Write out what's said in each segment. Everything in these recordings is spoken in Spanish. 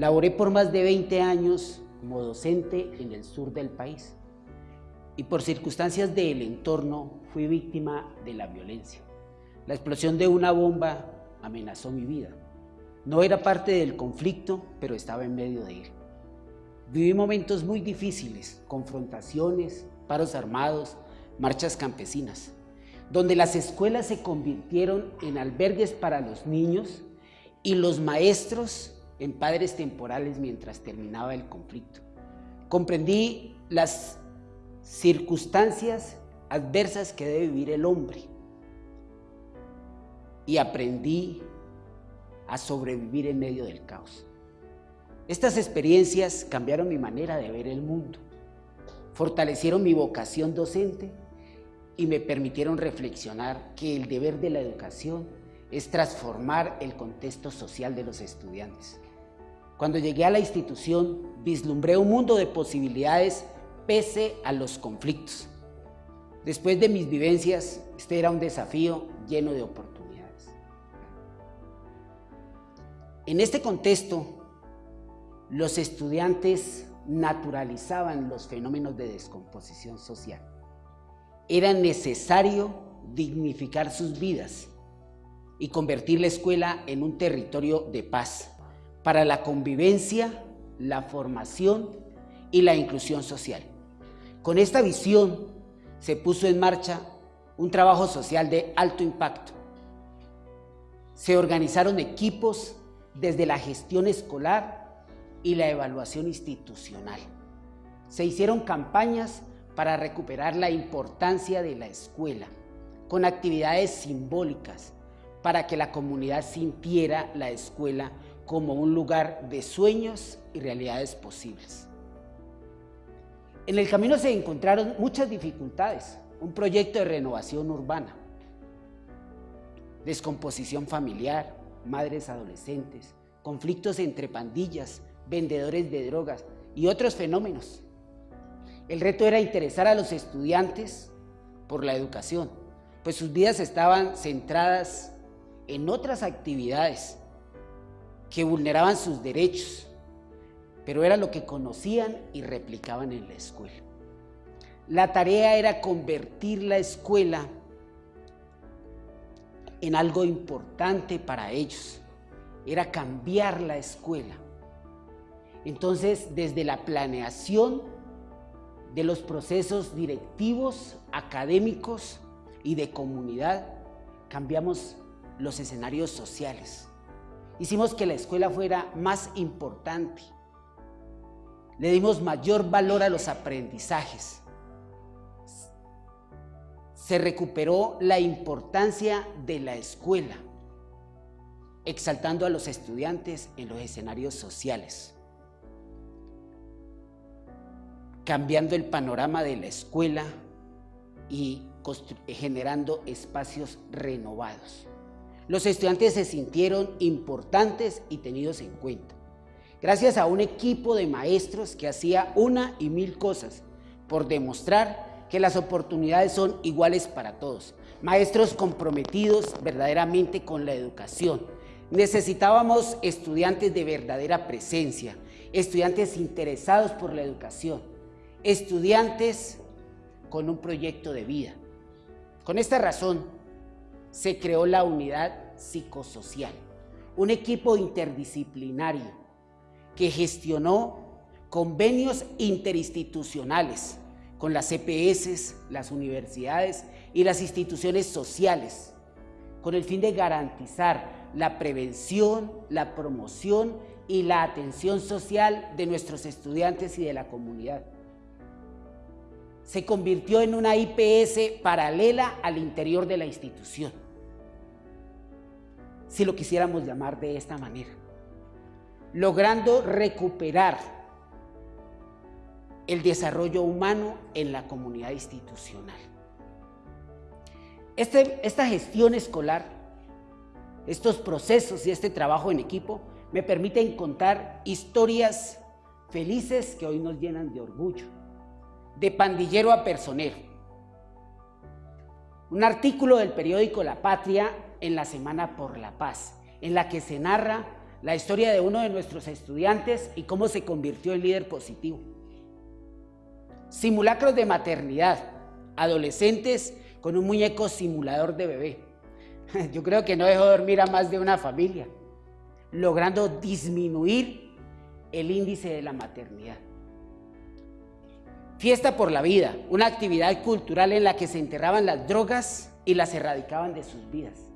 Laboré por más de 20 años como docente en el sur del país y por circunstancias del entorno fui víctima de la violencia. La explosión de una bomba amenazó mi vida. No era parte del conflicto, pero estaba en medio de él. Viví momentos muy difíciles, confrontaciones, paros armados, marchas campesinas, donde las escuelas se convirtieron en albergues para los niños y los maestros en padres temporales mientras terminaba el conflicto. Comprendí las circunstancias adversas que debe vivir el hombre y aprendí a sobrevivir en medio del caos. Estas experiencias cambiaron mi manera de ver el mundo, fortalecieron mi vocación docente y me permitieron reflexionar que el deber de la educación es transformar el contexto social de los estudiantes. Cuando llegué a la institución, vislumbré un mundo de posibilidades pese a los conflictos. Después de mis vivencias, este era un desafío lleno de oportunidades. En este contexto, los estudiantes naturalizaban los fenómenos de descomposición social. Era necesario dignificar sus vidas y convertir la escuela en un territorio de paz para la convivencia, la formación y la inclusión social. Con esta visión se puso en marcha un trabajo social de alto impacto. Se organizaron equipos desde la gestión escolar y la evaluación institucional. Se hicieron campañas para recuperar la importancia de la escuela, con actividades simbólicas para que la comunidad sintiera la escuela como un lugar de sueños y realidades posibles. En el camino se encontraron muchas dificultades, un proyecto de renovación urbana, descomposición familiar, madres adolescentes, conflictos entre pandillas, vendedores de drogas y otros fenómenos. El reto era interesar a los estudiantes por la educación, pues sus vidas estaban centradas en otras actividades que vulneraban sus derechos, pero era lo que conocían y replicaban en la escuela. La tarea era convertir la escuela en algo importante para ellos. Era cambiar la escuela. Entonces, desde la planeación de los procesos directivos, académicos y de comunidad, cambiamos los escenarios sociales. Hicimos que la escuela fuera más importante. Le dimos mayor valor a los aprendizajes se recuperó la importancia de la escuela, exaltando a los estudiantes en los escenarios sociales, cambiando el panorama de la escuela y generando espacios renovados. Los estudiantes se sintieron importantes y tenidos en cuenta. Gracias a un equipo de maestros que hacía una y mil cosas por demostrar que las oportunidades son iguales para todos. Maestros comprometidos verdaderamente con la educación. Necesitábamos estudiantes de verdadera presencia, estudiantes interesados por la educación, estudiantes con un proyecto de vida. Con esta razón se creó la unidad psicosocial, un equipo interdisciplinario que gestionó convenios interinstitucionales con las EPS, las universidades y las instituciones sociales, con el fin de garantizar la prevención, la promoción y la atención social de nuestros estudiantes y de la comunidad. Se convirtió en una IPS paralela al interior de la institución, si lo quisiéramos llamar de esta manera, logrando recuperar el desarrollo humano en la comunidad institucional. Este, esta gestión escolar, estos procesos y este trabajo en equipo me permiten contar historias felices que hoy nos llenan de orgullo, de pandillero a personero. Un artículo del periódico La Patria en la Semana por la Paz, en la que se narra la historia de uno de nuestros estudiantes y cómo se convirtió en líder positivo. Simulacros de maternidad, adolescentes con un muñeco simulador de bebé. Yo creo que no dejó dormir a más de una familia, logrando disminuir el índice de la maternidad. Fiesta por la vida, una actividad cultural en la que se enterraban las drogas y las erradicaban de sus vidas.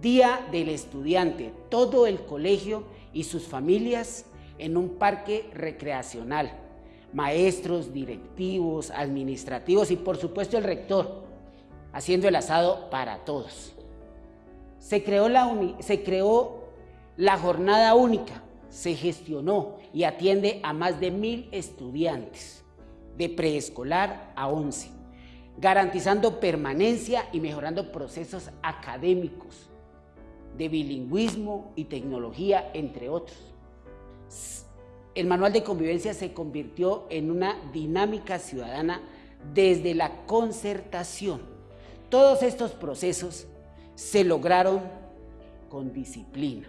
Día del estudiante, todo el colegio y sus familias en un parque recreacional. Maestros, directivos, administrativos y por supuesto el rector, haciendo el asado para todos. Se creó la, se creó la jornada única, se gestionó y atiende a más de mil estudiantes de preescolar a 11, garantizando permanencia y mejorando procesos académicos de bilingüismo y tecnología, entre otros. El manual de convivencia se convirtió en una dinámica ciudadana desde la concertación. Todos estos procesos se lograron con disciplina,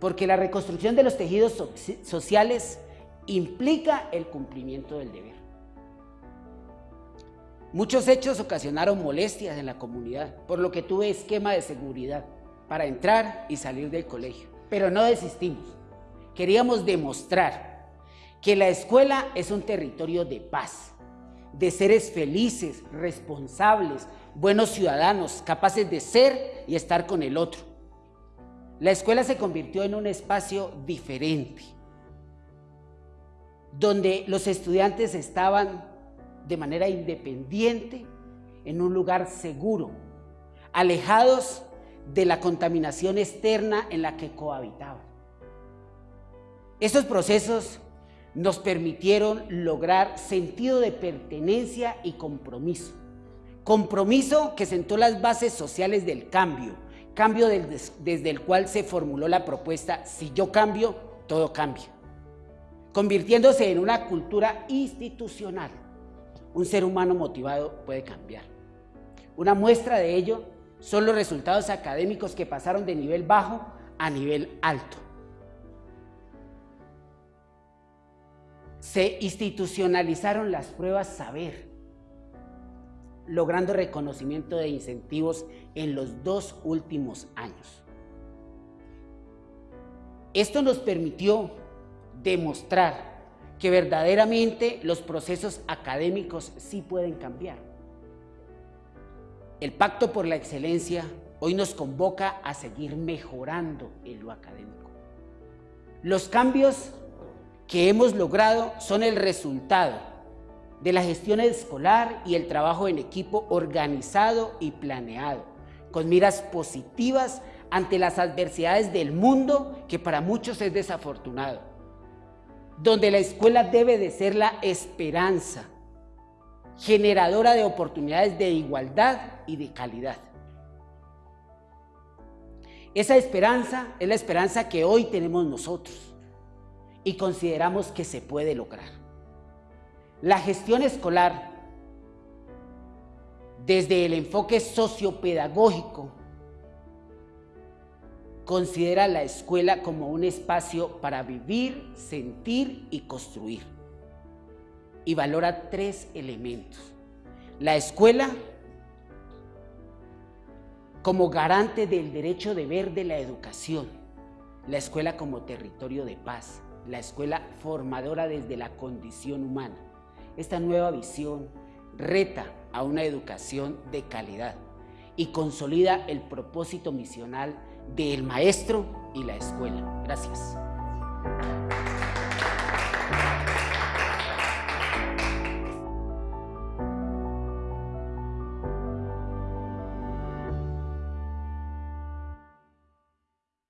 porque la reconstrucción de los tejidos sociales implica el cumplimiento del deber. Muchos hechos ocasionaron molestias en la comunidad, por lo que tuve esquema de seguridad para entrar y salir del colegio. Pero no desistimos. Queríamos demostrar que la escuela es un territorio de paz, de seres felices, responsables, buenos ciudadanos, capaces de ser y estar con el otro. La escuela se convirtió en un espacio diferente, donde los estudiantes estaban de manera independiente en un lugar seguro, alejados de la contaminación externa en la que cohabitaban. Estos procesos nos permitieron lograr sentido de pertenencia y compromiso. Compromiso que sentó las bases sociales del cambio, cambio desde el cual se formuló la propuesta, si yo cambio, todo cambia convirtiéndose en una cultura institucional. Un ser humano motivado puede cambiar. Una muestra de ello son los resultados académicos que pasaron de nivel bajo a nivel alto. Se institucionalizaron las pruebas saber, logrando reconocimiento de incentivos en los dos últimos años. Esto nos permitió demostrar que verdaderamente los procesos académicos sí pueden cambiar. El Pacto por la Excelencia hoy nos convoca a seguir mejorando en lo académico. Los cambios que hemos logrado son el resultado de la gestión escolar y el trabajo en equipo organizado y planeado, con miras positivas ante las adversidades del mundo que para muchos es desafortunado donde la escuela debe de ser la esperanza, generadora de oportunidades de igualdad y de calidad. Esa esperanza es la esperanza que hoy tenemos nosotros y consideramos que se puede lograr. La gestión escolar, desde el enfoque sociopedagógico, Considera la escuela como un espacio para vivir, sentir y construir. Y valora tres elementos. La escuela como garante del derecho de ver de la educación. La escuela como territorio de paz. La escuela formadora desde la condición humana. Esta nueva visión reta a una educación de calidad y consolida el propósito misional del maestro y la escuela. Gracias.